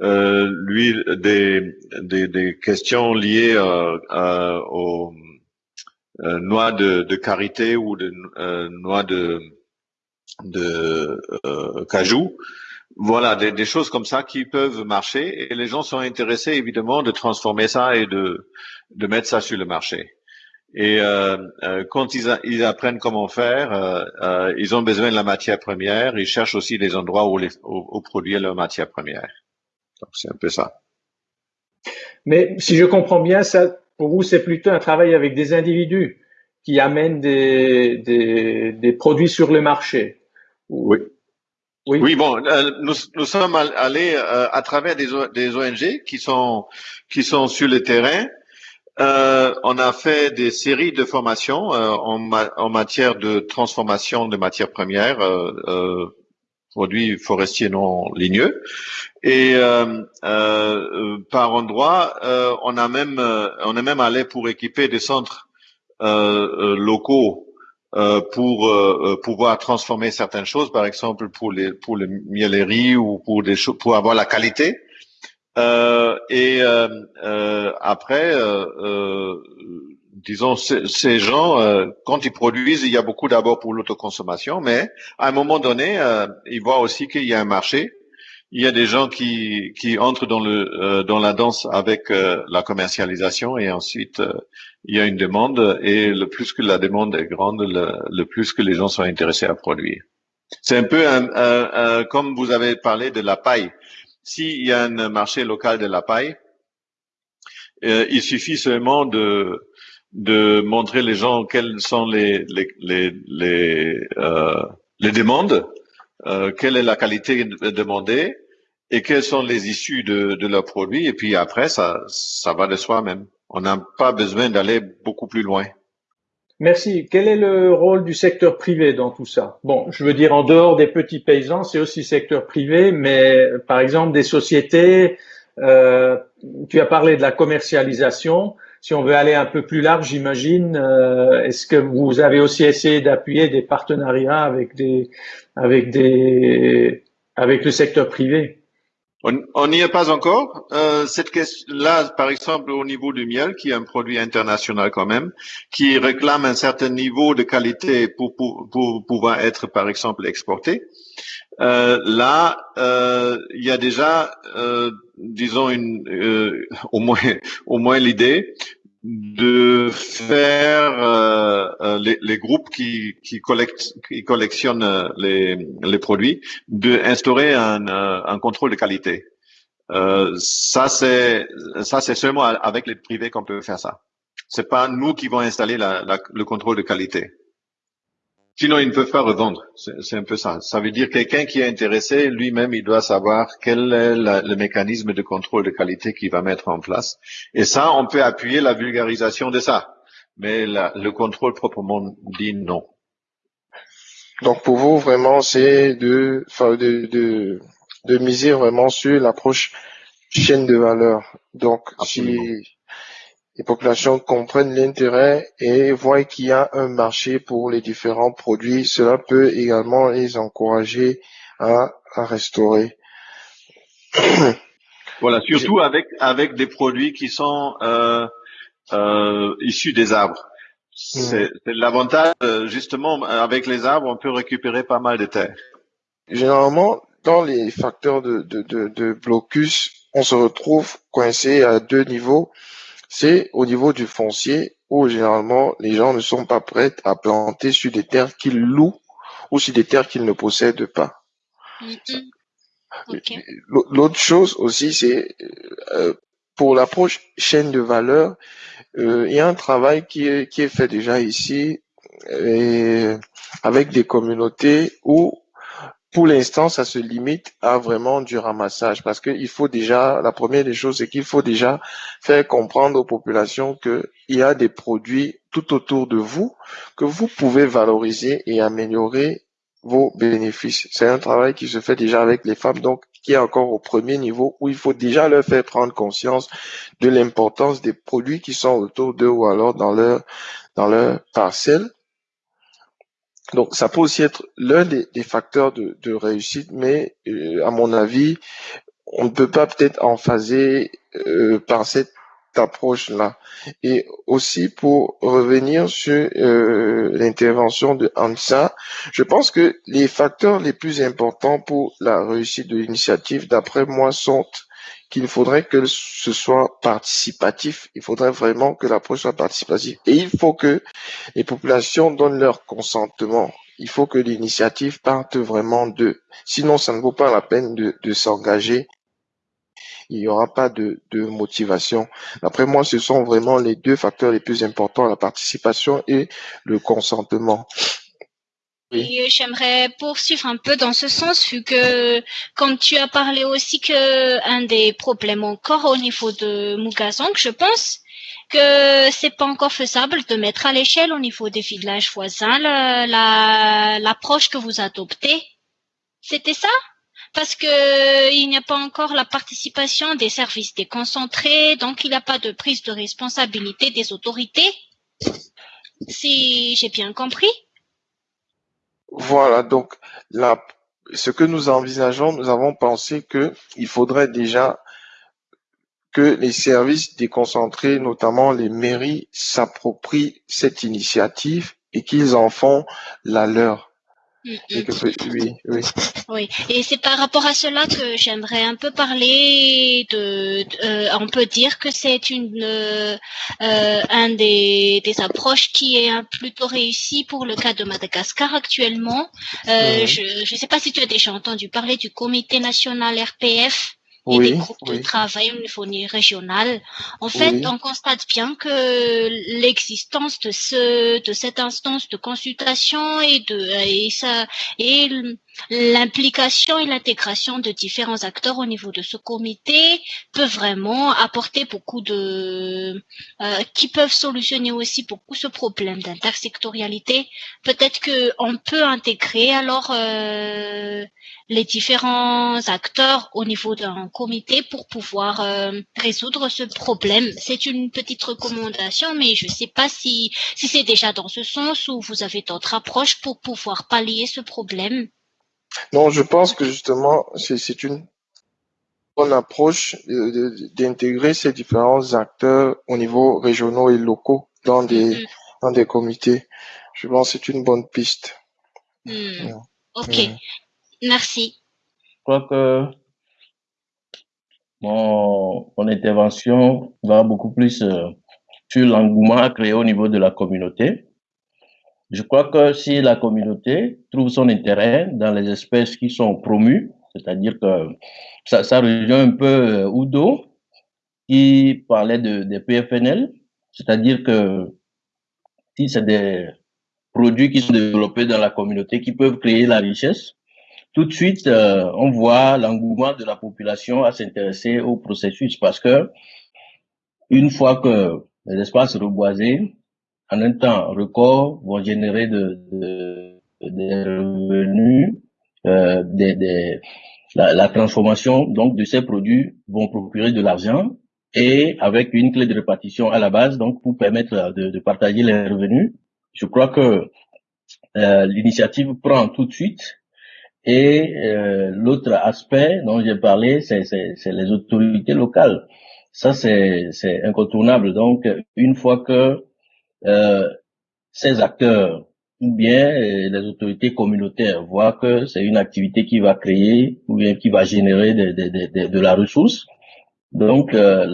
l'huile des, des, des, questions liées aux noix de, de karité ou de noix de de cajou. Voilà, des, des, choses comme ça qui peuvent marcher et les gens sont intéressés évidemment de transformer ça et de, de mettre ça sur le marché. Et euh, euh, quand ils, ils, apprennent comment faire, euh, euh, ils ont besoin de la matière première. Ils cherchent aussi des endroits où, les, où, produire leur matière première. Donc c'est un peu ça.
Mais si je comprends bien, ça, pour vous, c'est plutôt un travail avec des individus qui amènent des, des, des produits sur le marché.
Oui. Oui. oui, bon, euh, nous, nous sommes allés euh, à travers des, des ONG qui sont qui sont sur le terrain euh, on a fait des séries de formations euh, en, matière de transformation de matières premières, euh, produits forestiers non ligneux. Et par endroit, on a même on est même allé pour équiper des centres locaux pour pouvoir transformer certaines choses, par exemple pour les pour les mielleries ou pour des pour avoir la qualité. Et après, disons, ces gens, quand ils produisent, il y a beaucoup d'abord pour l'autoconsommation, mais à un moment donné, ils voient aussi qu'il y a un marché il y a des gens qui, qui entrent dans le euh, dans la danse avec euh, la commercialisation et ensuite euh, il y a une demande et le plus que la demande est grande, le, plus que les gens sont intéressés à produire. C'est un peu un, comme vous avez parlé de la paille. S'il y a un marché local de la paille, il suffit seulement de de montrer les gens quelles sont les les les les, les demandes euh, quelle est la qualité demandée et quelles sont les issues de, de leurs produits. Et puis après, ça, ça va de soi-même. On n'a pas besoin d'aller beaucoup plus loin.
Merci. Quel est le rôle du secteur privé dans tout ça? Bon, je veux dire, en dehors des petits paysans, c'est aussi secteur privé, mais par exemple des sociétés, euh, tu as parlé de la commercialisation. Si on veut aller un peu plus large, j'imagine, euh, est-ce que vous avez aussi essayé d'appuyer des partenariats avec des, avec des, avec le secteur privé?
On n'y est pas encore. Euh, cette question-là, par exemple, au niveau du miel, qui est un produit international quand même, qui réclame un certain niveau de qualité pour, pour, pour pouvoir être, par exemple, exporté. Euh, là, euh, il y a déjà, euh, disons, une, euh, au moins, au moins l'idée de faire euh, les, les, groupes qui, qui, collectent, qui collectionnent les, les produits, de instaurer un, un contrôle de qualité. ça, c'est ça, c'est seulement avec les privés qu'on peut faire ça. C'est pas nous qui vont installer la, la, le contrôle de qualité. Sinon, ils ne peuvent pas revendre. C'est un peu ça. Ça veut dire quelqu'un qui est intéressé, lui-même, il doit savoir quel est le mécanisme de contrôle de qualité qu'il va mettre en place. Et ça, on peut appuyer la vulgarisation de ça. Mais le contrôle proprement dit, non.
Donc pour vous, vraiment, c'est de, de, de, de miser vraiment sur l'approche chaîne de valeur. Donc, si les populations comprennent l'intérêt et voient qu'il y a un marché pour les différents produits, cela peut également les encourager à, restaurer.
Voilà, surtout avec avec des produits qui sont euh, euh, issus des arbres. C'est l'avantage, justement, avec les arbres, on peut récupérer pas mal de terre.
Généralement, dans les facteurs de, de, de blocus, on se retrouve coincé à deux niveaux c'est au niveau du foncier où généralement les gens ne sont pas prêts à planter sur des terres qu'ils louent ou sur des terres qu'ils ne possèdent pas. Mm-hmm. L'autre chose aussi, c'est euh, pour l'approche chaîne de valeur, euh, il y a un travail qui est, qui est fait déjà ici avec des communautés où pour l'instant, ça se limite à vraiment du ramassage parce qu'il faut déjà, la première des choses, c'est qu'il faut déjà faire comprendre aux populations qu'il y a des produits tout autour de vous que vous pouvez valoriser et améliorer vos bénéfices. C'est un travail qui se fait déjà avec les femmes, donc qui est encore au premier niveau où il faut déjà leur faire prendre conscience de l'importance des produits qui sont autour d'eux ou alors dans leur dans leur parcelle donc, ça peut aussi être l'un des, facteurs de, réussite, mais euh, à mon avis, on ne peut pas peut-être en phaser euh, par cette approche-là. Et aussi pour revenir sur euh, l'intervention de Hansa, je pense que les facteurs les plus importants pour la réussite de l'initiative, d'après moi, sont qu'il faudrait que ce soit participatif. Il faudrait vraiment que l'approche soit participative. Et il faut que les populations donnent leur consentement. Il faut que l'initiative parte vraiment d'eux. Sinon, ça ne vaut pas la peine de, s'engager. Il n'y aura pas de, de motivation. D'après moi, ce sont vraiment les deux facteurs les plus importants, la participation et le consentement.
Oui. j'aimerais poursuivre un peu dans ce sens, vu que, comme tu as parlé aussi que un des problèmes encore au niveau de Mugazong, je pense que c'est pas encore faisable de mettre à l'échelle au niveau des villages voisins l'approche que vous adoptez. C'était ça? Parce que il n'y a pas encore la participation des services déconcentrés, donc il n'y a pas de prise de responsabilité des autorités. Si j'ai bien compris.
Voilà, donc là, ce que nous envisageons, nous avons pensé que il faudrait déjà
que les services déconcentrés, notamment les mairies, s'approprient cette initiative et qu'ils en font la leur. Et que- oui, oui.
Oui, et c'est par rapport à cela que j'aimerais un peu parler de. de- euh, on peut dire que c'est une euh, euh, un des, des approches qui est un plutôt réussi pour le cas de Madagascar actuellement. Euh. Je ne sais pas si tu as déjà entendu parler du Comité national RPF et des
Oui,
groupes de travail au niveau régional. En fait,
Oui.
on constate bien que l'existence de ce de cette instance de consultation et de et ça et l'implication et l'intégration de différents acteurs au niveau de ce comité peut vraiment apporter beaucoup de euh, qui peuvent solutionner aussi beaucoup ce problème d'intersectorialité. Peut-être que on peut intégrer alors euh, les différents acteurs au niveau d'un comité pour pouvoir euh, résoudre ce problème. C'est une petite recommandation, mais je ne sais pas si, si c'est déjà dans ce sens ou vous avez d'autres approches pour pouvoir pallier ce problème.
Non, je pense que justement, c'est une bonne approche d'intégrer ces différents acteurs au niveau régionaux et locaux dans des, dans des comités. Je pense que c'est une bonne piste.
Hmm. Ok,
Mm.
merci.
Je crois que mon, mon intervention va beaucoup plus euh, sur l'engouement à créer au niveau de la communauté. Je crois que si la communauté trouve son intérêt dans les espèces qui sont promues, c'est-à-dire que ça, ça rejoint un peu euh, Udo qui parlait de, des PFNL, c'est-à-dire que si c'est des produits qui sont développés dans la communauté qui peuvent créer la richesse, tout de suite, euh, on voit l'engouement de la population à s'intéresser au processus parce que une fois que les espaces reboisés, en un temps record, vont générer de, de- des revenus, euh, des, des- la, la transformation donc de ces produits vont procurer de l'argent et avec une clé de répartition à la base, donc pour permettre de, de partager les revenus. Je crois que euh, l'initiative prend tout de suite et euh, l'autre aspect dont j'ai parlé, c'est les autorités locales. Ça, c'est incontournable. Donc, une fois que euh, ces acteurs ou bien euh, les autorités communautaires voient que c'est une activité qui va créer ou bien qui va générer de, de, de, de- la ressource, donc euh,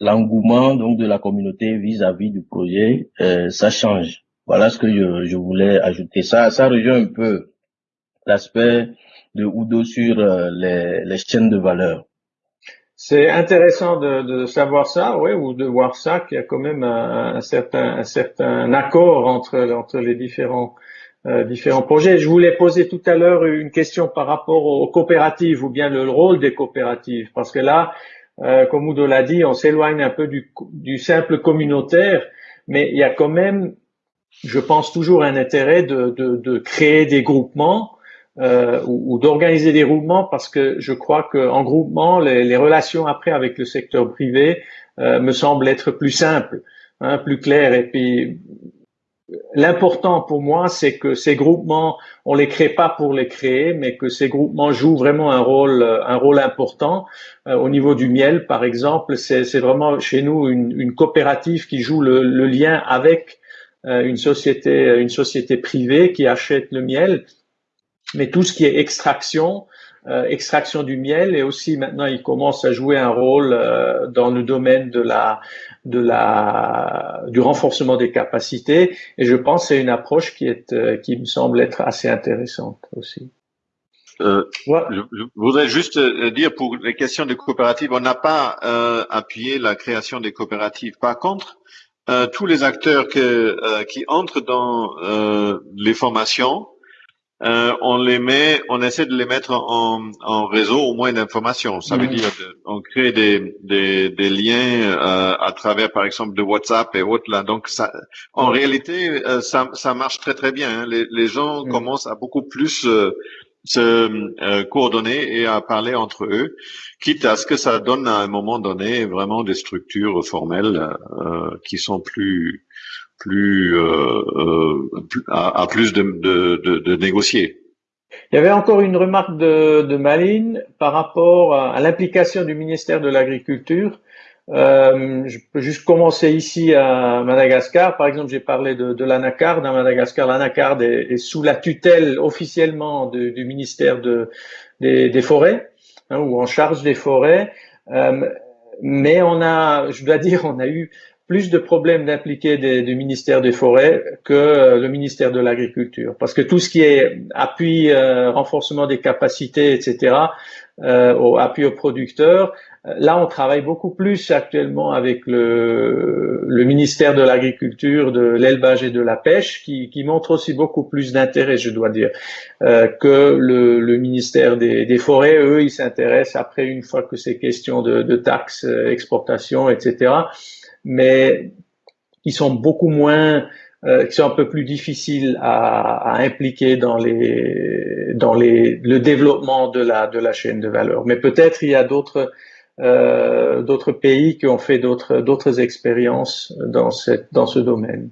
l'engouement donc de la communauté vis-à-vis du projet, euh, ça change. Voilà ce que je, je voulais ajouter. Ça, ça rejoint un peu l'aspect de Udo sur euh, les, les chaînes de valeur.
C'est intéressant de, de savoir ça, ouais, ou de voir ça, qu'il y a quand même un, un certain, un certain accord entre, entre les différents, euh, différents projets. Je voulais poser tout à l'heure une question par rapport aux coopératives ou bien le rôle des coopératives, parce que là, euh, comme Udo l'a dit, on s'éloigne un peu du, du simple communautaire, mais il y a quand même, je pense toujours un intérêt de, de, de créer des groupements euh, ou, ou d'organiser des groupements parce que je crois qu'en groupement, les, les relations après avec le secteur privé euh, me semblent être plus simples, hein, plus claires. Et puis, l'important pour moi, c'est que ces groupements, on les crée pas pour les créer, mais que ces groupements jouent vraiment un rôle, un rôle important. Euh, au niveau du miel, par exemple, c'est c'est vraiment chez nous une, une coopérative qui joue le, le lien avec euh, une société, une société privée qui achète le miel mais tout ce qui est extraction, euh, extraction du miel, et aussi maintenant il commence à jouer un rôle euh, dans le domaine de la, de la, du renforcement des capacités. Et je pense que c'est une approche qui est, euh, qui me semble être assez intéressante aussi.
Euh, je, je voudrais juste euh, dire pour les questions de coopératives, on n'a pas euh, appuyé la création des coopératives. Par contre, euh, tous les acteurs que, euh, qui entrent dans euh, les formations, euh, on les met, on essaie de les mettre en, en réseau au moins d'informations. Ça veut dire, de- on crée des, des, des liens euh, à travers, par exemple, de WhatsApp et autres là. Donc, ça, en réalité, euh, ça, ça marche très très bien. hein. Les, les gens commencent à beaucoup plus euh, se euh, coordonner et à parler entre eux, quitte à ce que ça donne à un moment donné vraiment des structures formelles euh, qui sont plus plus, euh, euh, plus- à, plus de, de, négocier.
Il y avait encore une remarque de, de Maline par rapport à, l'implication du ministère de l'Agriculture. Euh, je peux juste commencer ici à Madagascar. Par exemple, j'ai parlé de, l'anacarde. À Madagascar, l'anacarde est, sous la tutelle officiellement du ministère de, des, forêts, hein, ou en charge des forêts. Mais on a, je dois dire, on a eu plus de problèmes d'impliquer du ministère des Forêts que le ministère de l'Agriculture. Parce que tout ce qui est appui, euh, renforcement des capacités, etc., euh, au appui aux producteurs, là, on travaille beaucoup plus actuellement avec le, le ministère de l'Agriculture, de l'élevage et de la pêche, qui, qui montre aussi beaucoup plus d'intérêt, je dois dire, euh, que le, le ministère des, des, Forêts. Eux, ils s'intéressent après, une fois que c'est question de, de taxes, euh, exportation, etc., mais qui sont beaucoup moins, euh, qui sont un peu plus difficiles à, à, impliquer dans les, dans les, le développement de la, de la chaîne de valeur. Mais peut-être il y a d'autres, euh, d'autres pays qui ont fait d'autres, d'autres expériences dans cette, dans ce domaine.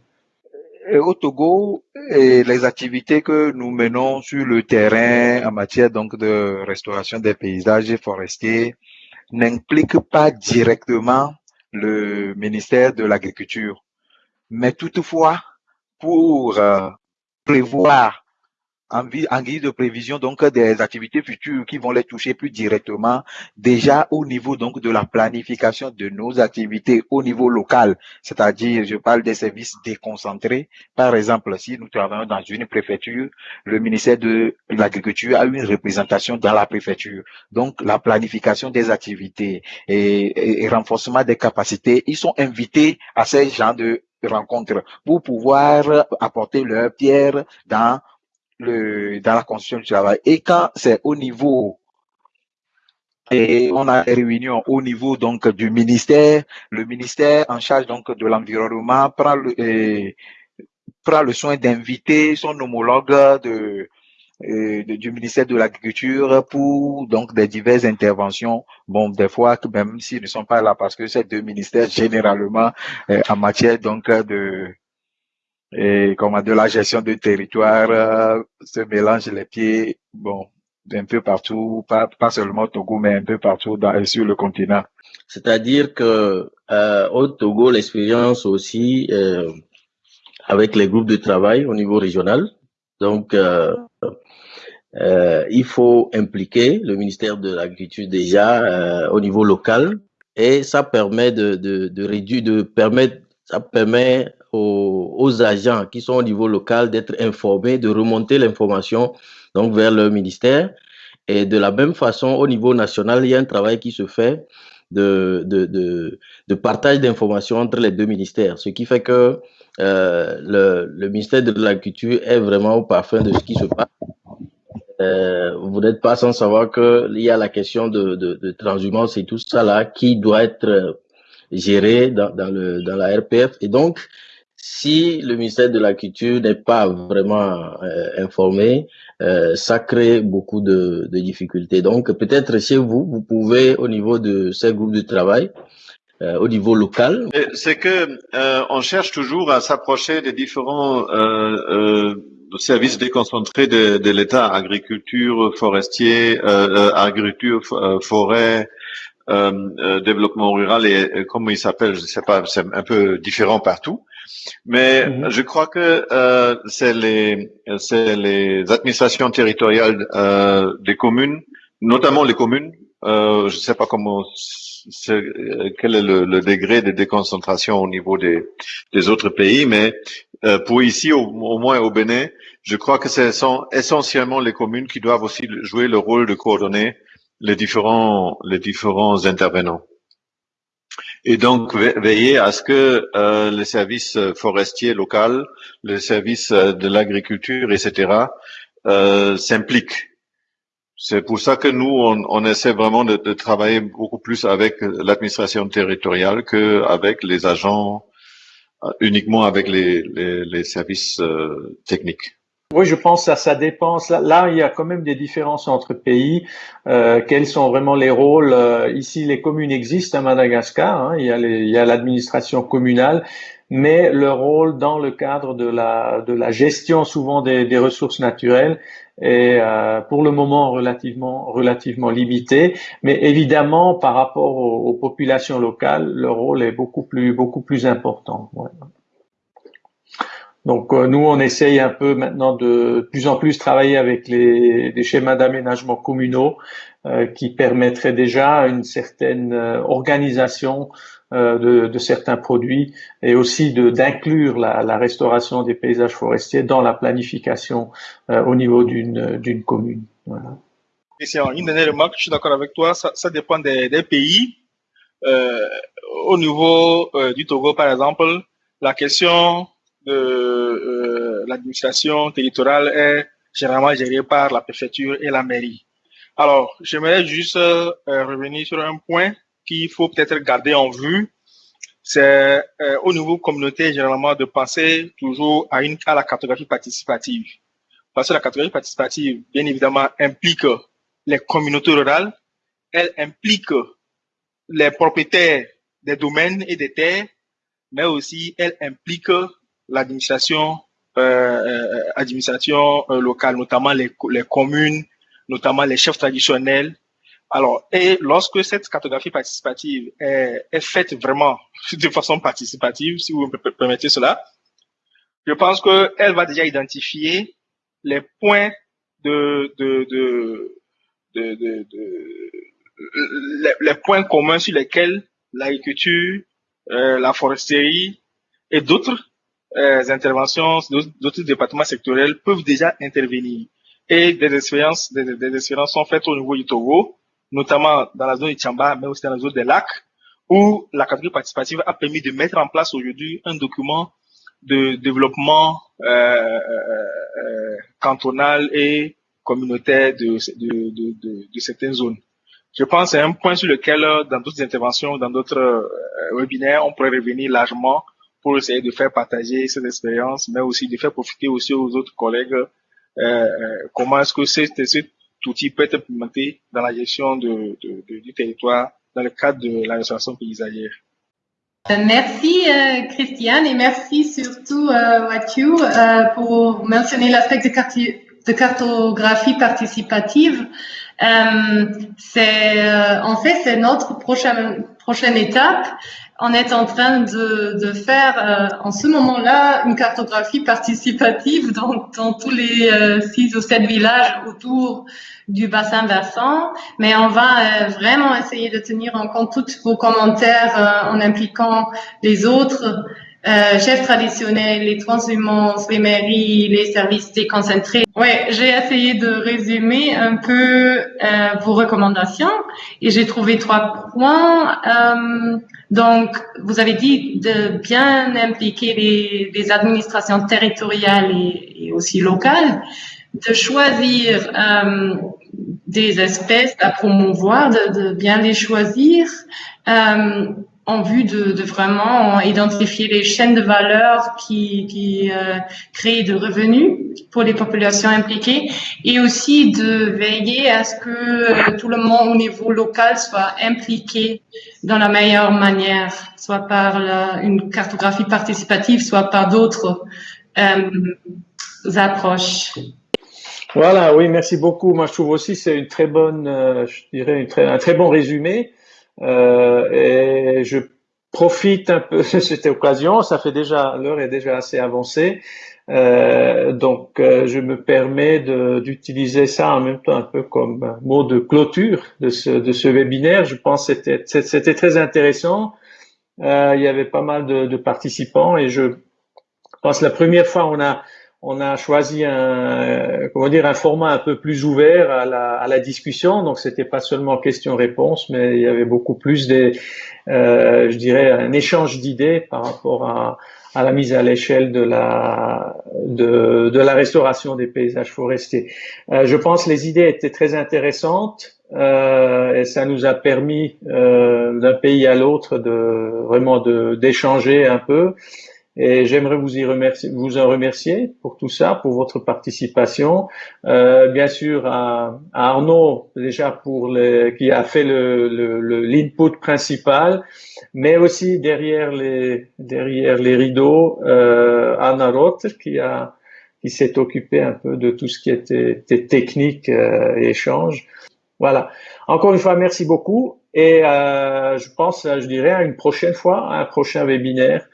Au Togo, les activités que nous menons sur le terrain en matière donc de restauration des paysages forestiers n'impliquent pas directement le ministère de l'Agriculture. Mais toutefois, pour euh, prévoir en, en, guise de prévision donc des activités futures qui vont les toucher plus directement déjà au niveau donc de la planification de nos activités au niveau local, c'est-à-dire je parle des services déconcentrés. Par exemple, si nous travaillons dans une préfecture, le ministère de l'Agriculture a une représentation dans la préfecture. Donc la planification des activités et, et renforcement des capacités, ils sont invités à ces gens de rencontres pour pouvoir apporter leur pierre dans dans la constitution du travail. Et quand c'est au niveau et on a des réunions au niveau donc du ministère, le ministère en charge donc de l'environnement prend le, prend le soin d'inviter son homologue de, du ministère de l'Agriculture pour donc des diverses interventions. Bon, des fois, même s'ils ne sont pas là parce que ces deux ministères, généralement, euh, en matière donc de et comme de la gestion du territoire euh, se mélange les pieds, bon, un peu partout, pas, pas seulement au Togo, mais un peu partout dans, sur le continent.
C'est-à-dire que euh, au Togo, l'expérience aussi euh, avec les groupes de travail au niveau régional. Donc, euh, euh il faut impliquer le ministère de l'Agriculture déjà euh, au niveau local et ça permet de, de, de réduire, de permettre, ça permet aux, agents qui sont au niveau local d'être informés, de remonter l'information donc vers le ministère. Et de la même façon, au niveau national, il y a un travail qui se fait de, de, de, de partage d'informations entre les deux ministères, ce qui fait que euh, le, le, ministère de l'Agriculture est vraiment au parfum de ce qui se passe. Euh, vous n'êtes pas sans savoir qu'il y a la question de, de, de transhumance et tout ça là qui doit être géré dans, dans, le, dans la RPF. Et donc, si le ministère de la Culture n'est pas vraiment euh, informé, euh, ça crée beaucoup de, difficultés. Donc peut-être chez vous, vous pouvez au niveau de ces groupes de travail, euh, au niveau local.
C'est que euh, on cherche toujours à s'approcher des différents services déconcentrés de, l'État, agriculture, forestier, agriculture, forêt. développement rural et, et comment il s'appelle, je sais pas, c'est un peu différent partout. Mais -hmm. je crois que euh, c'est les, les administrations territoriales euh, des communes, notamment les communes. Euh, je ne sais pas comment, est, quel est le, le, degré de déconcentration au niveau des, des autres pays, mais euh, pour ici, au, au, moins au Bénin, je crois que ce sont essentiellement les communes qui doivent aussi jouer le rôle de coordonner les différents, les différents intervenants et donc veiller à ce que euh, les services forestiers locaux, les services de l'agriculture, etc., euh, s'impliquent. C'est pour ça que nous, on, on essaie vraiment de, de, travailler beaucoup plus avec l'administration territoriale qu'avec les agents, uniquement avec les, les, les services euh, techniques.
Oui, je pense que ça, dépend. Là, il y a quand même des différences entre pays. Euh, quels sont vraiment les rôles euh, Ici, les communes existent à Madagascar. Hein, il y a l'administration communale, mais le rôle dans le cadre de la, de la gestion souvent des, des ressources naturelles est euh, pour le moment relativement, relativement limité. Mais évidemment, par rapport aux, populations locales, le rôle est beaucoup plus, beaucoup plus important. Donc euh, nous, on essaye un peu maintenant de, plus en plus travailler avec les, les schémas d'aménagement communaux euh, qui permettraient déjà une certaine euh, organisation de, de, certains produits et aussi d'inclure la, la, restauration des paysages forestiers dans la planification au niveau d'une commune. Voilà.
Une dernière remarque, je suis d'accord avec toi, ça, ça dépend des, des pays. au niveau du Togo, par exemple, la question euh, l'administration territoriale est généralement gérée par la préfecture et la mairie. Alors, j'aimerais juste euh, revenir sur un point qu'il faut peut-être garder en vue. C'est euh, au niveau communautaire, généralement, de penser toujours à la cartographie participative. Parce que la cartographie participative, bien évidemment, implique les communautés rurales, elle implique les propriétaires des domaines et des terres, mais aussi elle implique l'administration euh, euh, administration euh, locale, notamment les, les communes, notamment les chefs traditionnels. Alors, et lorsque cette cartographie participative est, est faite vraiment de façon participative, si vous me permettez cela, je pense qu'elle va déjà identifier les points de, de, de, de, les, points communs sur lesquels l'agriculture, la foresterie et d'autres euh, interventions d'autres départements sectoriels peuvent déjà intervenir. Et des expériences, des, expériences sont faites au niveau du Togo, notamment dans la zone du Tchamba, mais aussi dans la zone des lacs, où la catégorie participative a permis de mettre en place aujourd'hui un document de développement euh, euh, euh cantonal et communautaire de, de, de, de, de certaines zones. Je pense que c'est un point sur lequel, dans d'autres interventions, dans d'autres euh, webinaires, on pourrait revenir largement pour essayer de faire partager cette expérience, mais aussi de faire profiter aussi aux autres collègues euh, euh comment est-ce que cet, outil peut être implémenté dans la gestion du territoire dans le cadre de la restauration paysagère.
Merci euh, Christiane et merci surtout euh, Wathieu euh, pour mentionner l'aspect de, cartographie participative. C'est en fait c'est notre prochaine prochaine étape on est en train de, de faire euh, en ce moment-là une cartographie participative dans, dans tous les euh, six ou sept villages autour du bassin versant, mais on va euh, vraiment essayer de tenir en compte tous vos commentaires en impliquant les autres euh, chefs traditionnels, les transhumances, les mairies, les services déconcentrés. Ouais, j'ai essayé de résumer un peu euh, vos recommandations et j'ai trouvé trois points. Euh, donc, vous avez dit de bien impliquer les, les administrations territoriales et, et, aussi locales, de choisir euh, des espèces à promouvoir, de, de bien les choisir. Euh, en vue de, vraiment identifier les chaînes de valeur qui, euh, créent de revenus pour les populations impliquées et aussi de veiller à ce que euh, tout le monde au niveau local soit impliqué dans la meilleure manière, soit par une cartographie participative, soit par d'autres euh, approches.
Voilà, oui, merci beaucoup. Moi, je trouve aussi c'est une très bonne, je dirais, un très bon résumé. Euh, et je profite un peu de cette occasion. Ça fait déjà, l'heure est déjà assez avancée. Euh, donc, euh, je me permets d'utiliser ça en même temps un peu comme mot de clôture de ce, webinaire. Je pense que c'était, très intéressant. Il y avait pas mal de, de, participants et je pense la première fois on a on a choisi un, comment dire, un format un peu plus ouvert à la, à la discussion. Donc, c'était pas seulement question-réponse, mais il y avait beaucoup plus des, euh, je dirais, un échange d'idées par rapport à, à la mise à l'échelle de la, de, de, la restauration des paysages forestiers. Euh, je pense les idées étaient très intéressantes. Euh, et ça nous a permis euh, d'un pays à l'autre de vraiment d'échanger un peu Et j'aimerais vous y remercier, vous en remercier pour tout ça, pour votre participation. Euh, bien sûr à, Arnaud déjà pour les, qui a fait le, le, l'input principal, mais aussi derrière les derrière les rideaux, euh, Anna Roth qui a qui s'est occupé un peu de tout ce qui était, technique euh, et échange. Voilà. Encore une fois, merci beaucoup. Et euh, je pense, je dirais, à une prochaine fois, à un prochain webinaire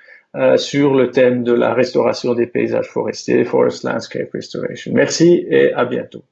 sur le thème de la restauration des paysages forestiers, Forest Landscape Restoration. Merci et à bientôt.